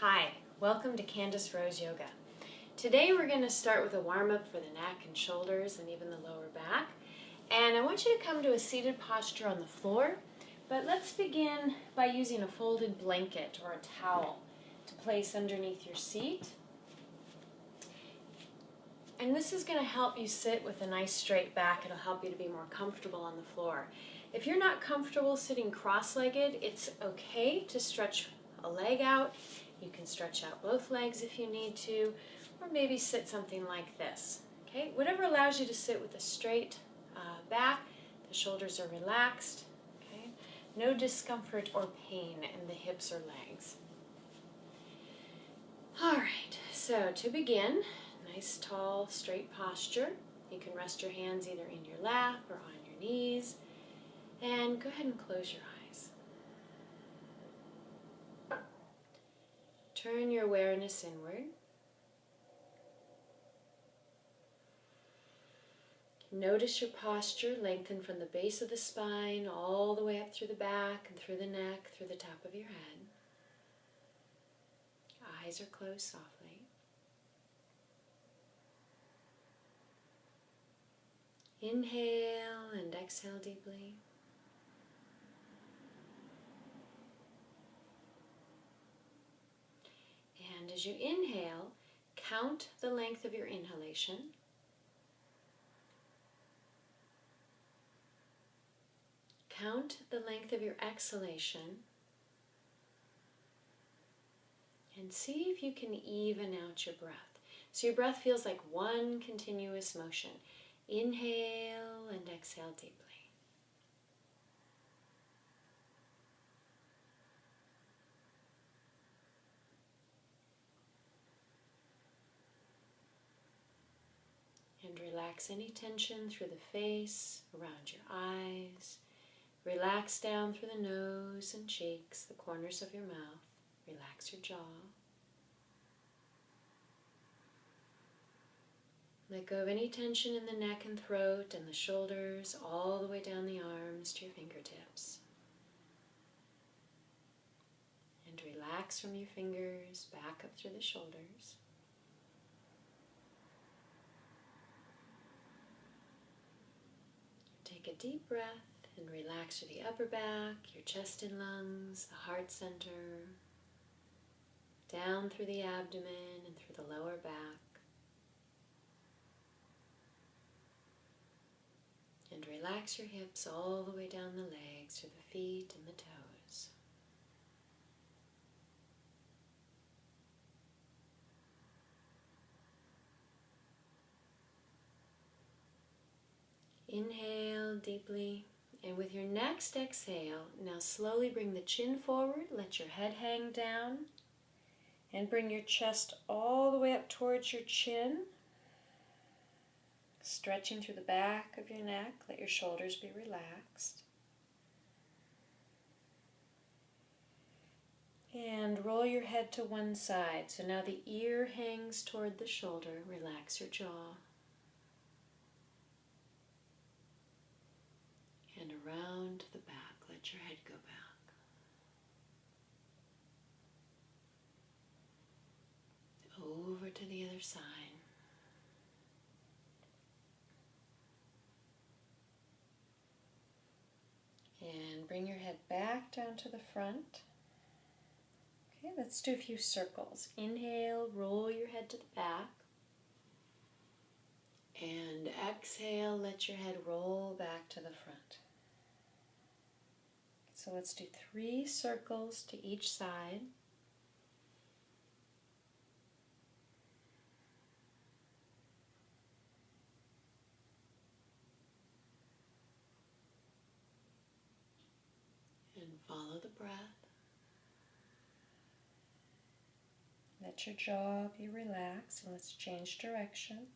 Hi, welcome to Candace Rose Yoga. Today we're going to start with a warm-up for the neck and shoulders and even the lower back. And I want you to come to a seated posture on the floor, but let's begin by using a folded blanket or a towel to place underneath your seat. And this is going to help you sit with a nice straight back. It'll help you to be more comfortable on the floor. If you're not comfortable sitting cross-legged, it's okay to stretch a leg out. You can stretch out both legs if you need to, or maybe sit something like this. Okay, whatever allows you to sit with a straight uh, back, the shoulders are relaxed, okay? No discomfort or pain in the hips or legs. All right, so to begin, nice tall straight posture. You can rest your hands either in your lap or on your knees. And go ahead and close your eyes. Turn your awareness inward. Notice your posture, lengthen from the base of the spine all the way up through the back and through the neck, through the top of your head. Eyes are closed softly. Inhale and exhale deeply. And as you inhale, count the length of your inhalation. Count the length of your exhalation. And see if you can even out your breath. So your breath feels like one continuous motion. Inhale and exhale deeply. And any tension through the face, around your eyes. Relax down through the nose and cheeks, the corners of your mouth. Relax your jaw. Let go of any tension in the neck and throat and the shoulders, all the way down the arms to your fingertips. And relax from your fingers back up through the shoulders. Take a deep breath and relax through the upper back, your chest and lungs, the heart center, down through the abdomen and through the lower back. And relax your hips all the way down the legs, through the feet and the toes. Inhale deeply. And with your next exhale, now slowly bring the chin forward, let your head hang down, and bring your chest all the way up towards your chin. Stretching through the back of your neck, let your shoulders be relaxed. And roll your head to one side. So now the ear hangs toward the shoulder. Relax your jaw. And around the back. Let your head go back. Over to the other side. And bring your head back down to the front. Okay, let's do a few circles. Inhale, roll your head to the back. And exhale, let your head roll back to the front. So let's do three circles to each side. And follow the breath. Let your jaw be relaxed and let's change direction.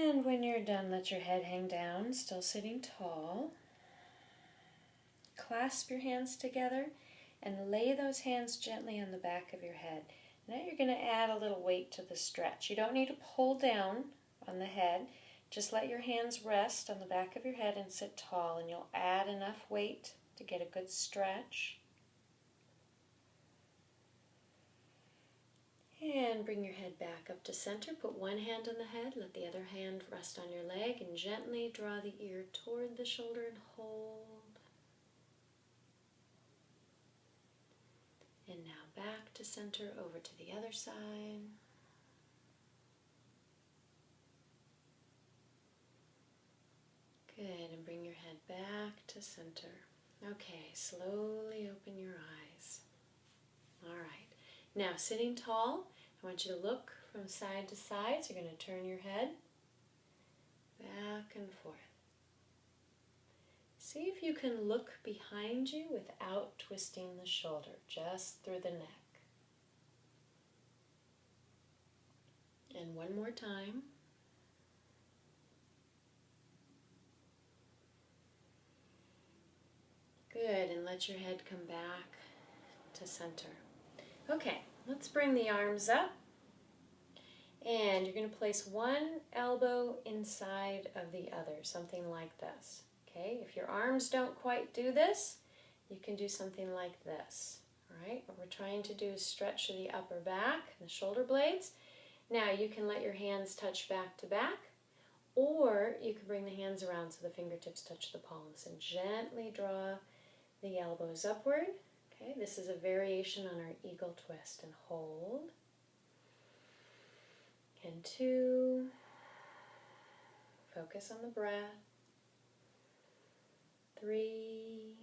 And when you're done, let your head hang down, still sitting tall. Clasp your hands together and lay those hands gently on the back of your head. Now you're going to add a little weight to the stretch. You don't need to pull down on the head. Just let your hands rest on the back of your head and sit tall, and you'll add enough weight to get a good stretch. And bring your head back up to center. Put one hand on the head, let the other hand rest on your leg, and gently draw the ear toward the shoulder and hold. And now back to center, over to the other side. Good, and bring your head back to center. Okay, slowly open your eyes. All right, now sitting tall, I want you to look from side to side. So you're going to turn your head back and forth. See if you can look behind you without twisting the shoulder, just through the neck. And one more time. Good, and let your head come back to center. Okay, let's bring the arms up. And you're going to place one elbow inside of the other, something like this. Okay, if your arms don't quite do this, you can do something like this. All right, what we're trying to do is stretch the upper back, the shoulder blades. Now you can let your hands touch back to back, or you can bring the hands around so the fingertips touch the palms and gently draw the elbows upward. Okay, this is a variation on our eagle twist and hold. And two. Focus on the breath. Three.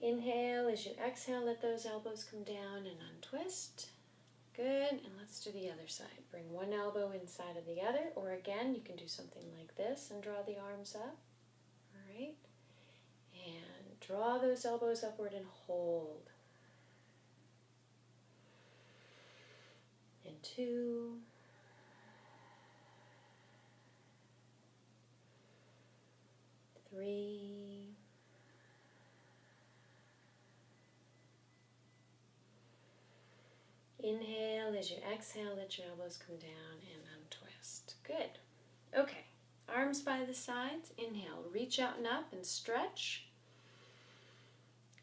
Inhale as you exhale, let those elbows come down and untwist. Good, and let's do the other side. Bring one elbow inside of the other, or again, you can do something like this and draw the arms up. All right, and draw those elbows upward and hold. And two. Three. Inhale as you exhale, let your elbows come down and untwist. Good. Okay, arms by the sides. Inhale, reach out and up and stretch.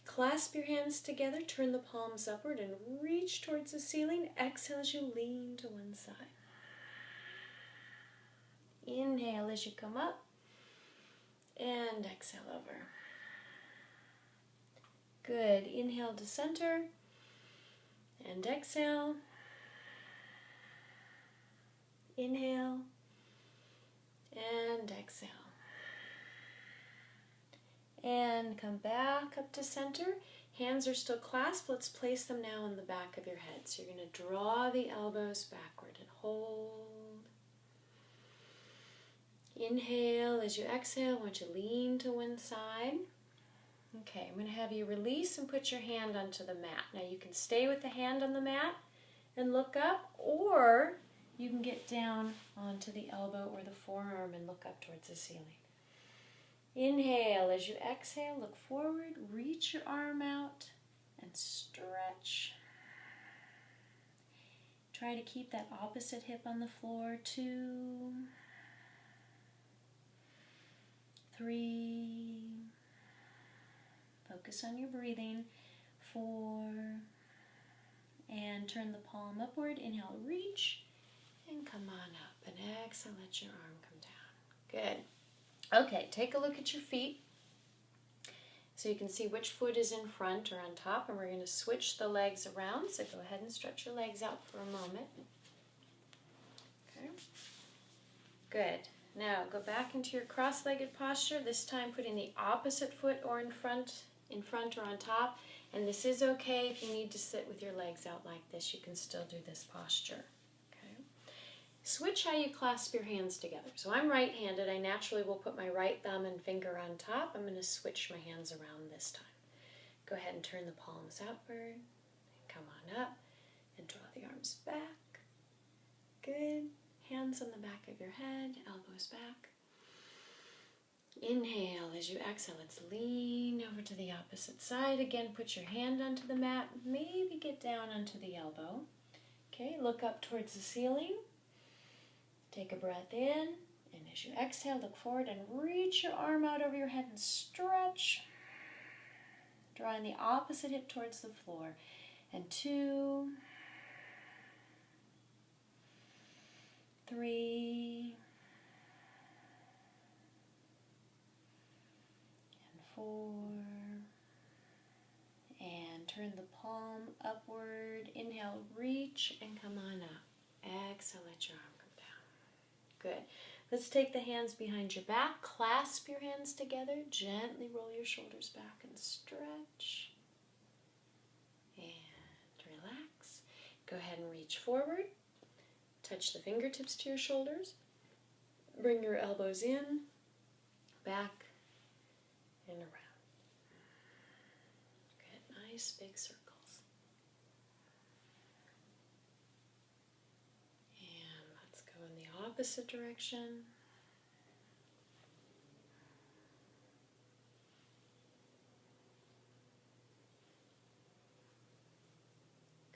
Clasp your hands together, turn the palms upward and reach towards the ceiling. Exhale as you lean to one side. Inhale as you come up and exhale over. Good. Inhale to center and exhale. Inhale and exhale. And come back up to center. Hands are still clasped. Let's place them now on the back of your head. So you're going to draw the elbows backward and hold. Inhale as you exhale. I want you to lean to one side. Okay, I'm going to have you release and put your hand onto the mat. Now you can stay with the hand on the mat and look up, or you can get down onto the elbow or the forearm and look up towards the ceiling. Inhale as you exhale, look forward, reach your arm out and stretch. Try to keep that opposite hip on the floor. Two, three, Focus on your breathing. Four. And turn the palm upward. Inhale, reach. And come on up. And exhale, let your arm come down. Good. Okay, take a look at your feet. So you can see which foot is in front or on top. And we're going to switch the legs around. So go ahead and stretch your legs out for a moment. Okay. Good. Now go back into your cross-legged posture, this time putting the opposite foot or in front in front or on top. And this is okay if you need to sit with your legs out like this. You can still do this posture. Okay. Switch how you clasp your hands together. So I'm right-handed. I naturally will put my right thumb and finger on top. I'm going to switch my hands around this time. Go ahead and turn the palms outward. Come on up. And draw the arms back. Good. Hands on the back of your head, elbows back. Inhale as you exhale. Let's lean over to the opposite side. Again, put your hand onto the mat. Maybe get down onto the elbow. Okay, look up towards the ceiling. Take a breath in. And as you exhale, look forward and reach your arm out over your head and stretch. Drawing the opposite hip towards the floor. And two, three, and four. And turn the palm upward. Inhale, reach and come on up. Exhale, let your arm come down. Good. Let's take the hands behind your back. Clasp your hands together. Gently roll your shoulders back and stretch. And relax. Go ahead and reach forward. Touch the fingertips to your shoulders. Bring your elbows in, back, and around. Good, nice big circles. And let's go in the opposite direction.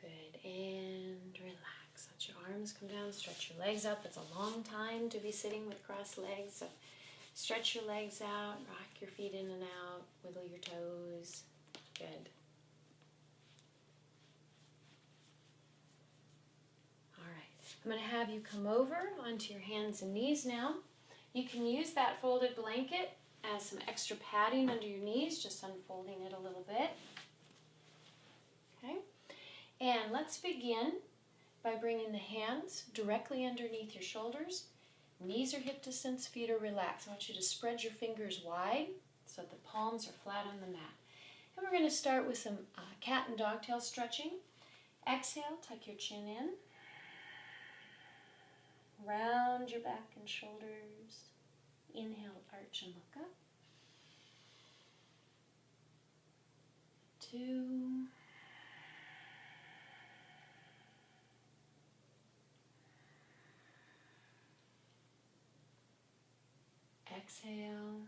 Good, and relax. Let your arms come down, stretch your legs up. It's a long time to be sitting with crossed legs, so stretch your legs out, rock your feet in and out, wiggle your toes. Good. All right, I'm going to have you come over onto your hands and knees now. You can use that folded blanket as some extra padding under your knees, just unfolding it a little bit. Okay, and let's begin by bringing the hands directly underneath your shoulders. Knees are hip distance, feet are relaxed. I want you to spread your fingers wide so that the palms are flat on the mat. And we're going to start with some uh, cat and dogtail stretching. Exhale, tuck your chin in. Round your back and shoulders. Inhale, arch and look up. Two. Exhale.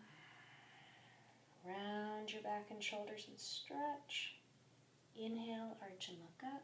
Round your back and shoulders and stretch. Inhale, arch and look up.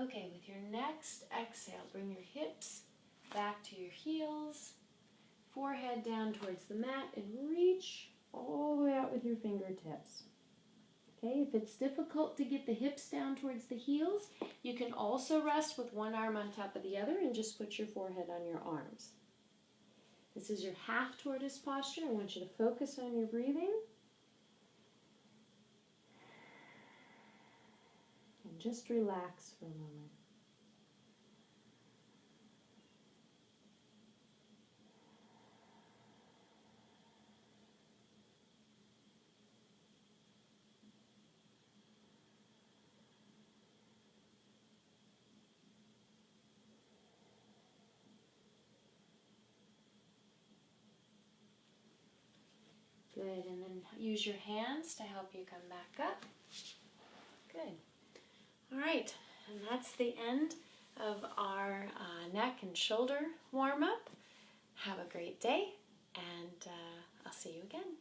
Okay, with your next exhale, bring your hips back to your heels, forehead down towards the mat, and reach all the way out with your fingertips. Okay, if it's difficult to get the hips down towards the heels, you can also rest with one arm on top of the other and just put your forehead on your arms. This is your half tortoise posture. I want you to focus on your breathing. Just relax for a moment. Good, and then use your hands to help you come back up. Good. All right, and that's the end of our uh, neck and shoulder warm up. Have a great day, and uh, I'll see you again.